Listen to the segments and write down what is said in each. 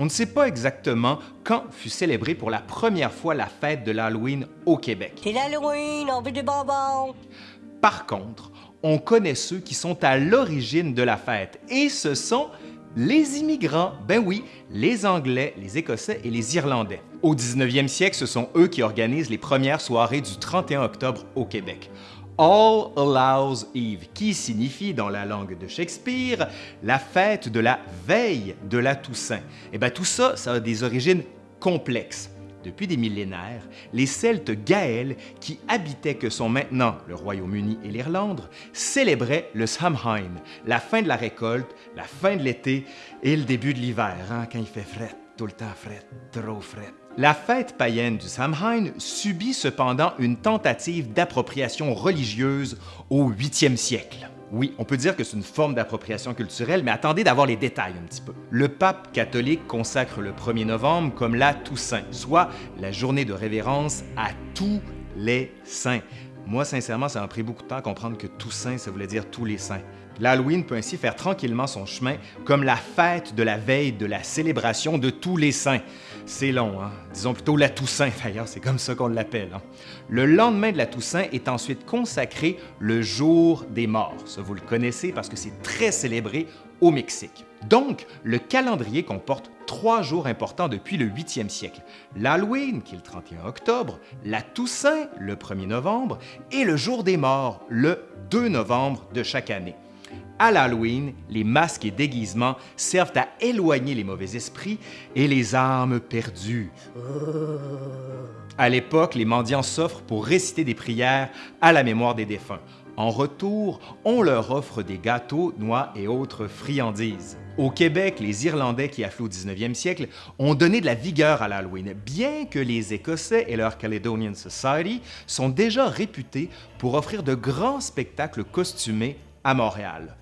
On ne sait pas exactement quand fut célébrée pour la première fois la fête de l'Halloween au Québec. C'est l'Halloween, on veut des bonbons. Par contre, on connaît ceux qui sont à l'origine de la fête, et ce sont les immigrants. Ben oui, les Anglais, les Écossais et les Irlandais. Au 19e siècle, ce sont eux qui organisent les premières soirées du 31 octobre au Québec. All Allows Eve, qui signifie dans la langue de Shakespeare la fête de la veille de la Toussaint. Et eh bien tout ça, ça a des origines complexes. Depuis des millénaires, les Celtes gaëls, qui habitaient que sont maintenant le Royaume-Uni et l'Irlande, célébraient le Samhain, la fin de la récolte, la fin de l'été et le début de l'hiver, hein, quand il fait fret, trop. La fête païenne du Samhain subit cependant une tentative d'appropriation religieuse au 8e siècle. Oui, on peut dire que c'est une forme d'appropriation culturelle, mais attendez d'avoir les détails un petit peu. Le pape catholique consacre le 1er novembre comme la Toussaint, soit la journée de révérence à tous les saints. Moi, sincèrement, ça m'a pris beaucoup de temps à comprendre que Toussaint, ça voulait dire tous les saints. L'Halloween peut ainsi faire tranquillement son chemin comme la fête de la veille de la célébration de tous les saints. C'est long, hein? disons plutôt la Toussaint d'ailleurs, c'est comme ça qu'on l'appelle. Hein. Le lendemain de la Toussaint est ensuite consacré le jour des morts. Ça, vous le connaissez parce que c'est très célébré au Mexique. Donc, le calendrier comporte trois jours importants depuis le 8e siècle. L'Halloween, qui est le 31 octobre, la Toussaint, le 1er novembre, et le jour des morts, le 2 novembre de chaque année. À l'Halloween, les masques et déguisements servent à éloigner les mauvais esprits et les âmes perdues. À l'époque, les mendiants s'offrent pour réciter des prières à la mémoire des défunts. En retour, on leur offre des gâteaux, noix et autres friandises. Au Québec, les Irlandais qui affluent au 19e siècle ont donné de la vigueur à l'Halloween, bien que les Écossais et leur Caledonian Society sont déjà réputés pour offrir de grands spectacles costumés à Montréal.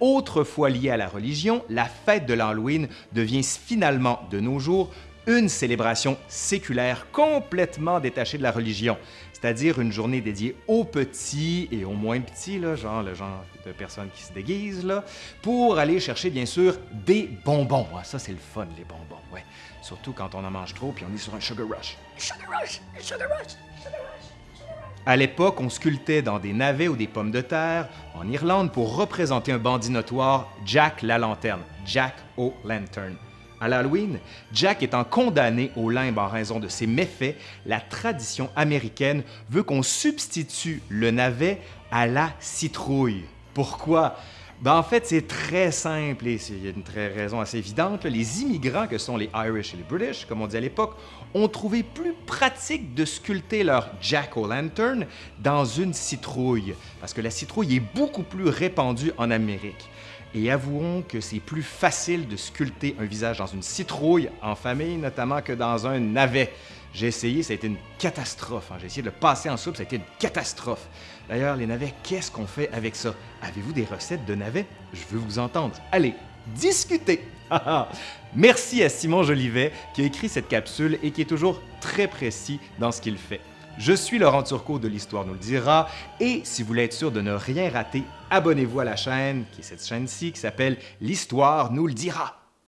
Autrefois liée à la religion, la fête de l'Halloween devient finalement, de nos jours, une célébration séculaire complètement détachée de la religion, c'est-à-dire une journée dédiée aux petits et aux moins petits, genre le genre de personnes qui se déguisent, là, pour aller chercher bien sûr des bonbons. Ah, ça, c'est le fun, les bonbons, ouais. Surtout quand on en mange trop puis on est sur un. Sugar rush, sugar rush, sugar rush. À l'époque, on sculptait dans des navets ou des pommes de terre en Irlande pour représenter un bandit notoire, Jack la Lanterne, Jack O'Lantern. À l'Halloween, Jack étant condamné au limbe en raison de ses méfaits, la tradition américaine veut qu'on substitue le navet à la citrouille. Pourquoi? Ben, en fait, c'est très simple et c'est une très raison assez évidente. Les immigrants, que sont les Irish et les British, comme on dit à l'époque, ont trouvé plus pratique de sculpter leur jack-o'-lantern dans une citrouille, parce que la citrouille est beaucoup plus répandue en Amérique. Et avouons que c'est plus facile de sculpter un visage dans une citrouille en famille, notamment que dans un navet. J'ai essayé, ça a été une catastrophe. Hein. J'ai essayé de le passer en soupe, ça a été une catastrophe. D'ailleurs, les navets, qu'est-ce qu'on fait avec ça? Avez-vous des recettes de navets? Je veux vous entendre. Allez, discutez! Merci à Simon Jolivet qui a écrit cette capsule et qui est toujours très précis dans ce qu'il fait. Je suis Laurent Turcot de l'Histoire nous le dira et si vous voulez être sûr de ne rien rater, abonnez-vous à la chaîne, qui est cette chaîne-ci qui s'appelle L'Histoire nous le dira.